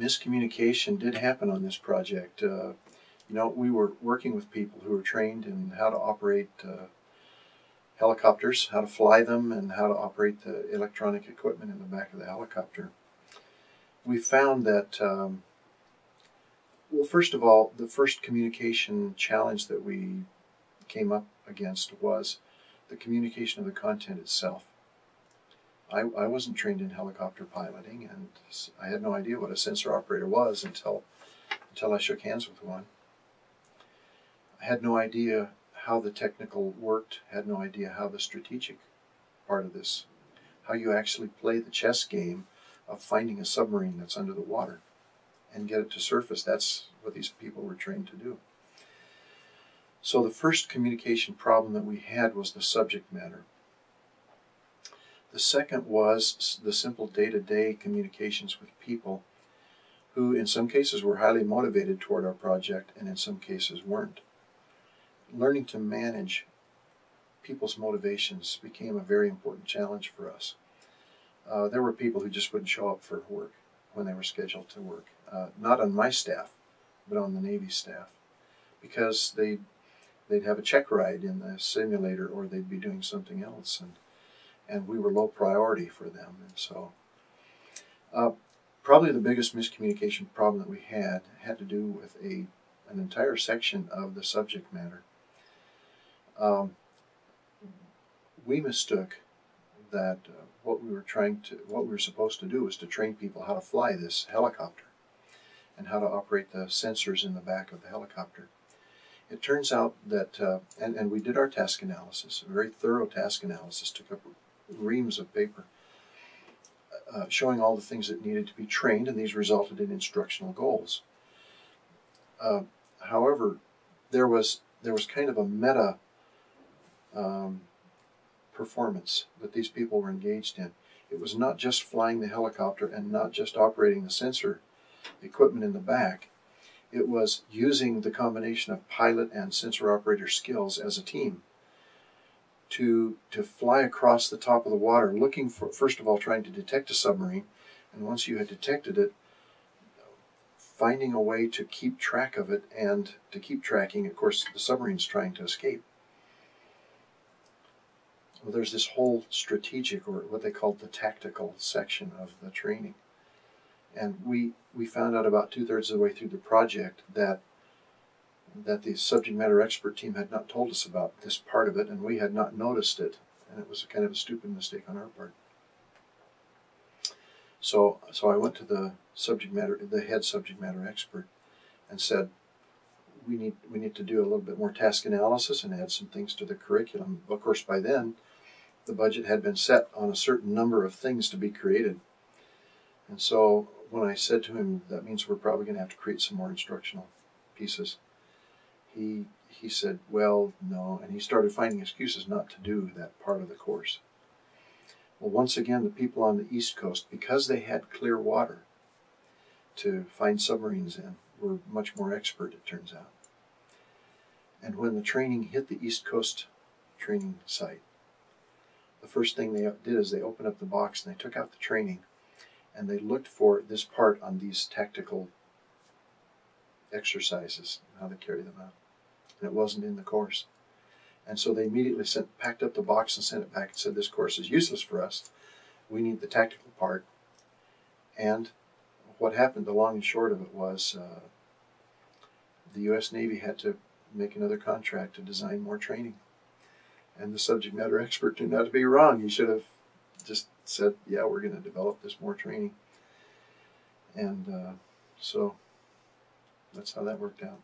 miscommunication did happen on this project. Uh, you know, we were working with people who were trained in how to operate uh, helicopters, how to fly them, and how to operate the electronic equipment in the back of the helicopter. We found that, um, well, first of all, the first communication challenge that we came up against was the communication of the content itself. I, I wasn't trained in helicopter piloting, and I had no idea what a sensor operator was until until I shook hands with one. I had no idea how the technical worked, had no idea how the strategic part of this, how you actually play the chess game of finding a submarine that's under the water and get it to surface. That's what these people were trained to do. So the first communication problem that we had was the subject matter. The second was the simple day-to-day communications with people who in some cases were highly motivated toward our project and in some cases weren't. Learning to manage people's motivations became a very important challenge for us. Uh, there were people who just wouldn't show up for work when they were scheduled to work. Uh, not on my staff, but on the Navy staff, because they they'd have a check ride in the simulator or they'd be doing something else, and and we were low priority for them. And so, uh, probably the biggest miscommunication problem that we had had to do with a an entire section of the subject matter. Um, we mistook that uh, what we were trying to, what we were supposed to do was to train people how to fly this helicopter and how to operate the sensors in the back of the helicopter. It turns out that, uh, and, and we did our task analysis, a very thorough task analysis, took up reams of paper, uh, showing all the things that needed to be trained, and these resulted in instructional goals. Uh, however, there was there was kind of a meta um, performance that these people were engaged in. It was not just flying the helicopter and not just operating the sensor equipment in the back. It was using the combination of pilot and sensor operator skills as a team to to fly across the top of the water, looking for first of all trying to detect a submarine, and once you had detected it, finding a way to keep track of it and to keep tracking. Of course, the submarine's trying to escape. Well, there's this whole strategic, or what they called the tactical section of the training, and we we found out about two thirds of the way through the project that that the subject matter expert team had not told us about this part of it, and we had not noticed it, and it was a kind of a stupid mistake on our part. So, so I went to the subject matter, the head subject matter expert, and said, "We need we need to do a little bit more task analysis and add some things to the curriculum." Of course, by then, the budget had been set on a certain number of things to be created, and so when I said to him, "That means we're probably going to have to create some more instructional pieces," he he said, "Well, no," and he started finding excuses not to do that part of the course. Well, once again, the people on the East Coast, because they had clear water to find submarines in, were much more expert, it turns out. And when the training hit the East Coast training site, the first thing they did is they opened up the box and they took out the training and they looked for this part on these tactical exercises, how to carry them out. And it wasn't in the course. And so they immediately sent, packed up the box and sent it back and said, This course is useless for us. We need the tactical part. And what happened, the long and short of it was uh, the U.S. Navy had to make another contract to design more training. And the subject matter expert turned out to be wrong. He should have just said, Yeah, we're going to develop this more training. And uh, so that's how that worked out.